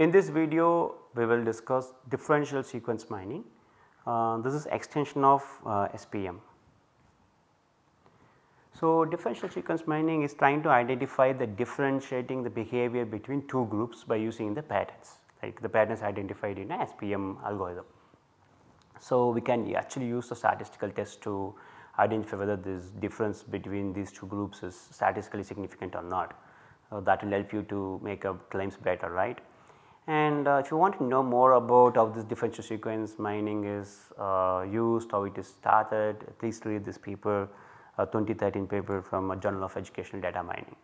In this video we will discuss differential sequence mining. Uh, this is extension of uh, SPM. So, differential sequence mining is trying to identify the differentiating the behavior between two groups by using the patterns like the patterns identified in a SPM algorithm. So, we can actually use the statistical test to identify whether this difference between these two groups is statistically significant or not. Uh, that will help you to make a claims better right. And uh, if you want to know more about how this differential sequence mining is uh, used, how it is started, please read this paper, 2013 paper from a Journal of Educational Data Mining.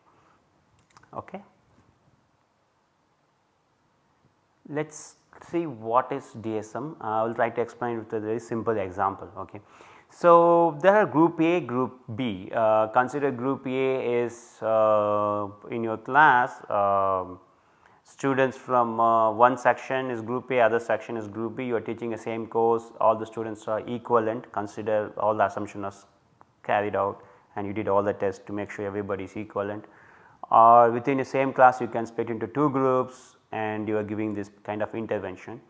Okay. Let us see what is DSM. I will try to explain with a very simple example. Okay. So, there are group A, group B. Uh, consider group A is uh, in your class uh, students from uh, one section is group A, other section is group B. You are teaching the same course, all the students are equivalent. Consider all the assumptions carried out and you did all the tests to make sure everybody is equivalent. Or within the same class, you can split into two groups and you are giving this kind of intervention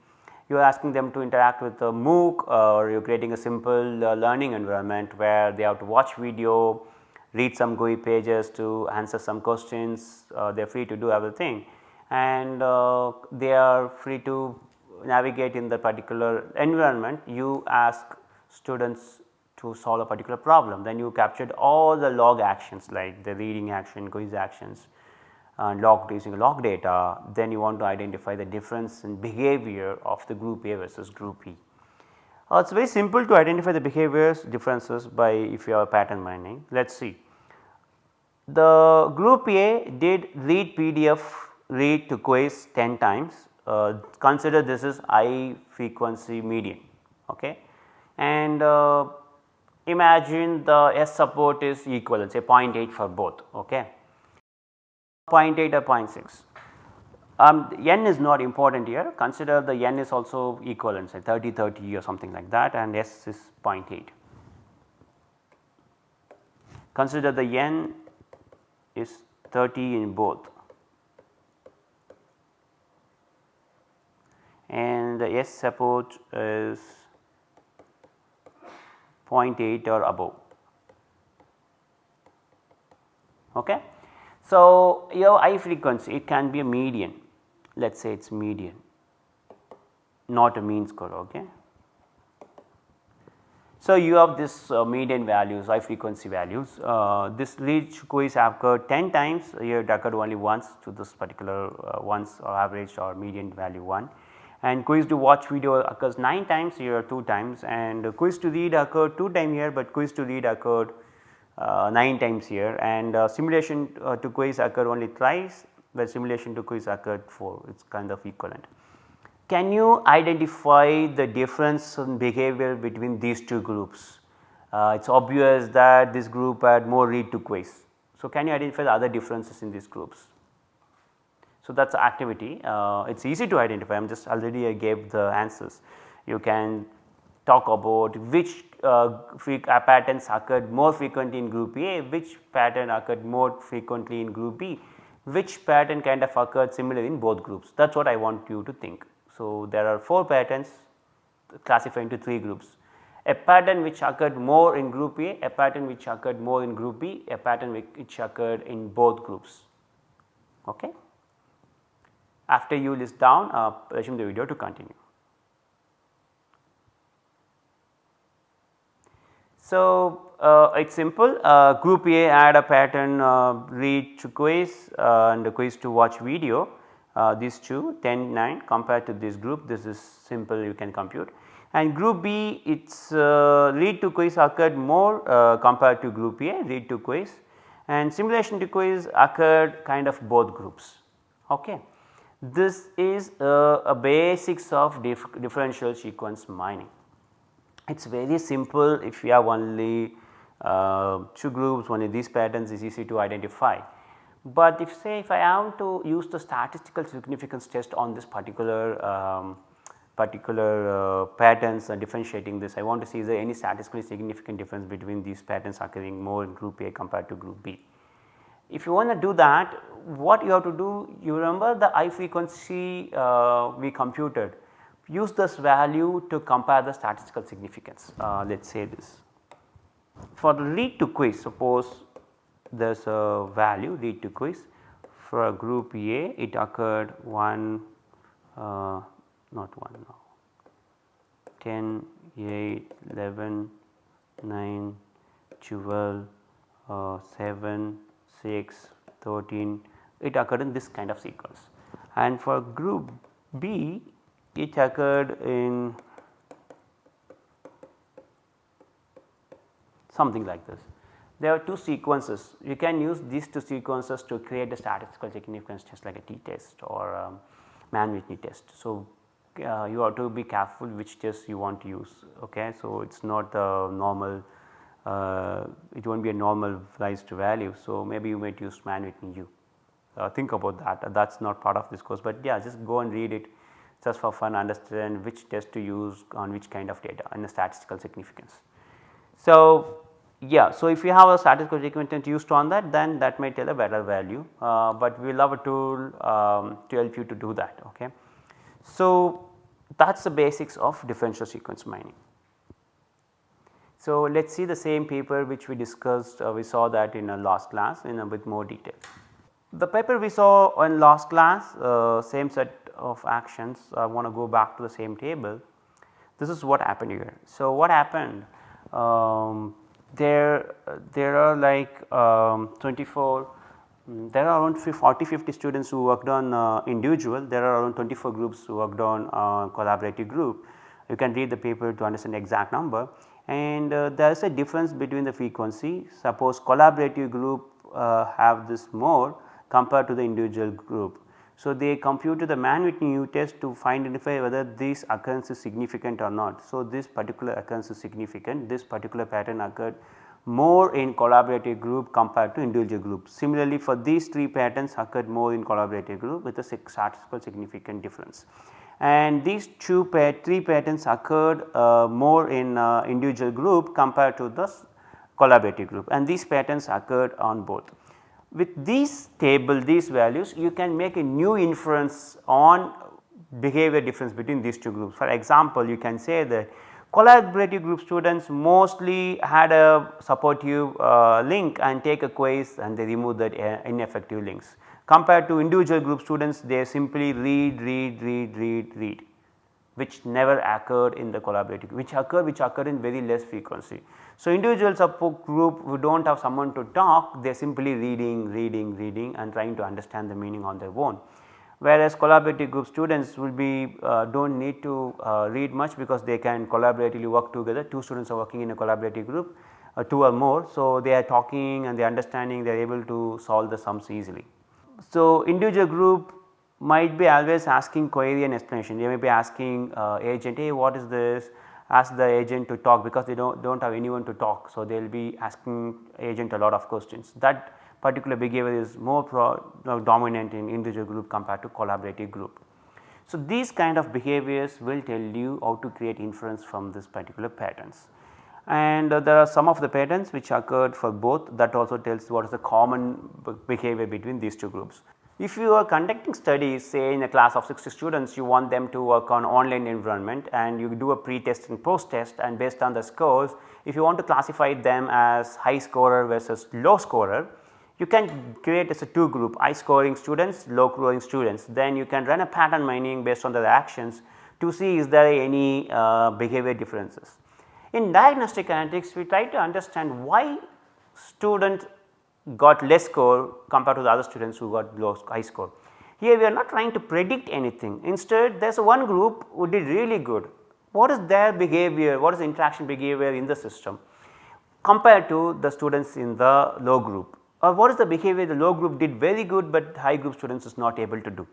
you are asking them to interact with a MOOC or you are creating a simple uh, learning environment where they have to watch video, read some GUI pages to answer some questions, uh, they are free to do everything and uh, they are free to navigate in the particular environment. You ask students to solve a particular problem, then you captured all the log actions like the reading action, quiz actions, uh, log using log data then you want to identify the difference in behavior of the group A versus group B. Uh, it is very simple to identify the behaviors differences by if you have pattern mining. Let us see. The group A did read PDF read to quiz 10 times uh, consider this is I frequency median okay and uh, imagine the S support is equal say 0.8 for both okay 0.8 or 0.6. Um, n is not important here consider the n is also equivalent say 30 30 or something like that and s is 0.8. Consider the n is 30 in both and the s support is 0.8 or above. Okay. So, your high frequency it can be a median let us say it is median not a mean score. Okay. So, you have this uh, median values high frequency values uh, this reach quiz occurred 10 times here it occurred only once to this particular uh, once or average or median value 1 and quiz to watch video occurs 9 times here 2 times and quiz to read occurred 2 time here but quiz to read occurred uh, 9 times here and uh, simulation uh, to quiz occur only thrice where simulation to quiz occurred 4 it is kind of equivalent. Can you identify the difference in behavior between these two groups? Uh, it is obvious that this group had more read to quiz. So, can you identify the other differences in these groups? So, that is activity uh, it is easy to identify I am just already I gave the answers. You can talk about which uh, uh, patterns occurred more frequently in group A, which pattern occurred more frequently in group B, which pattern kind of occurred similarly in both groups that is what I want you to think. So, there are 4 patterns classified into 3 groups a pattern which occurred more in group A, a pattern which occurred more in group B, a pattern which occurred in both groups. Okay. After you list down uh, resume the video to continue. So, uh, it is simple uh, group A add a pattern uh, read to quiz uh, and the quiz to watch video uh, these two 10 9 compared to this group this is simple you can compute and group B its uh, read to quiz occurred more compared to group A read to quiz and simulation to quiz occurred kind of both groups. Okay. This is a basics of dif differential sequence mining. It is very simple if you have only uh, two groups only these patterns is easy to identify. But if say if I have to use the statistical significance test on this particular um, particular uh, patterns and differentiating this I want to see is there any statistically significant difference between these patterns occurring more in group A compared to group B. If you want to do that what you have to do you remember the I frequency uh, we computed. Use this value to compare the statistical significance uh, let us say this. For the read to quiz suppose there is a value read to quiz. For a group A it occurred 1 uh, not 1 now 10, 8, 11, 9, 12, uh, 7, 6, 13 it occurred in this kind of sequence and for group B it occurred in something like this. There are two sequences you can use these two sequences to create a statistical significance test like a t-test or um, Mann-Whitney test. So, uh, you have to be careful which test you want to use ok. So, it is not a normal uh, it will not be a normalized value. So, maybe you might use Mann-Whitney U uh, think about that that is not part of this course, but yeah just go and read it just for fun understand which test to use on which kind of data and the statistical significance. So, yeah so if you have a statistical significance used on that then that may tell a better value, uh, but we will have a tool um, to help you to do that. Okay. So, that is the basics of differential sequence mining. So, let us see the same paper which we discussed uh, we saw that in a last class in a bit more detail. The paper we saw in last class uh, same set of actions I want to go back to the same table. This is what happened here. So, what happened um, there there are like um, 24 mm, there are around 40 50 students who worked on uh, individual there are around 24 groups who worked on uh, collaborative group you can read the paper to understand the exact number and uh, there is a difference between the frequency suppose collaborative group uh, have this more compared to the individual group. So, they computed the Mann-Whitney U test to find identify whether this occurrence is significant or not. So, this particular occurrence is significant this particular pattern occurred more in collaborative group compared to individual group. Similarly, for these 3 patterns occurred more in collaborative group with a statistical significant difference. And these 2 pa 3 patterns occurred uh, more in uh, individual group compared to the collaborative group and these patterns occurred on both. With these table these values you can make a new inference on behavior difference between these two groups. For example, you can say that collaborative group students mostly had a supportive uh, link and take a quiz and they remove that uh, ineffective links compared to individual group students they simply read, read, read, read, read which never occurred in the collaborative which occur which occur in very less frequency. So, individual group who do not have someone to talk they are simply reading, reading, reading and trying to understand the meaning on their own. Whereas collaborative group students will be uh, do not need to uh, read much because they can collaboratively work together 2 students are working in a collaborative group uh, 2 or more. So, they are talking and they are understanding they are able to solve the sums easily. So, individual group might be always asking query and explanation they may be asking uh, agent hey what is this ask the agent to talk because they do not don't have anyone to talk. So, they will be asking agent a lot of questions that particular behavior is more pro, dominant in individual group compared to collaborative group. So, these kind of behaviors will tell you how to create inference from this particular patterns and uh, there are some of the patterns which occurred for both that also tells what is the common behavior between these two groups. If you are conducting studies say in a class of 60 students you want them to work on online environment and you do a pre-test and post-test and based on the scores if you want to classify them as high scorer versus low scorer you can create as a two group high scoring students low scoring students then you can run a pattern mining based on the actions to see is there any uh, behavior differences. In diagnostic analytics we try to understand why student got less score compared to the other students who got low high score. Here we are not trying to predict anything instead there is one group who did really good. What is their behavior, what is the interaction behavior in the system compared to the students in the low group or what is the behavior the low group did very good, but high group students is not able to do.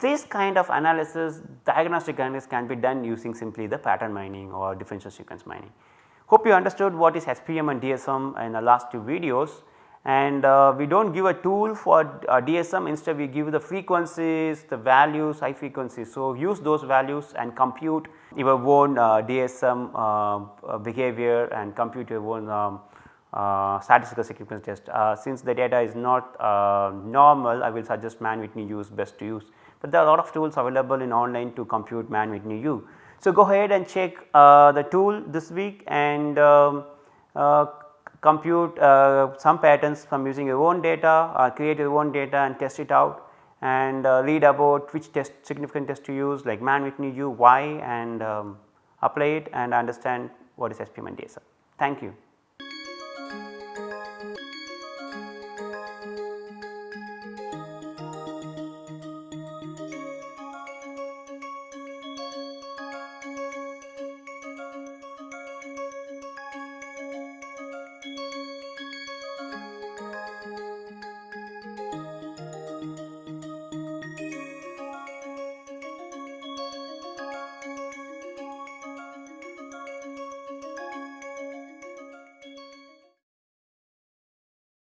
This kind of analysis diagnostic analysis can be done using simply the pattern mining or differential sequence mining. Hope you understood what is SPM and DSM in the last two videos and uh, we do not give a tool for uh, DSM instead we give the frequencies, the values, high frequencies. So, use those values and compute your own uh, DSM uh, uh, behavior and compute your own um, uh, statistical significance test. Since the data is not normal I will suggest Mann-Whitney U is best to use, but there are a lot of tools available in online to compute Mann-Whitney U. So, go ahead and check uh, the tool this week and um, uh, compute uh, some patterns from using your own data, create your own data and test it out and read about which test significant test to use like Mann-Whitney U, why and um, apply it and understand what is SPM and Thank you.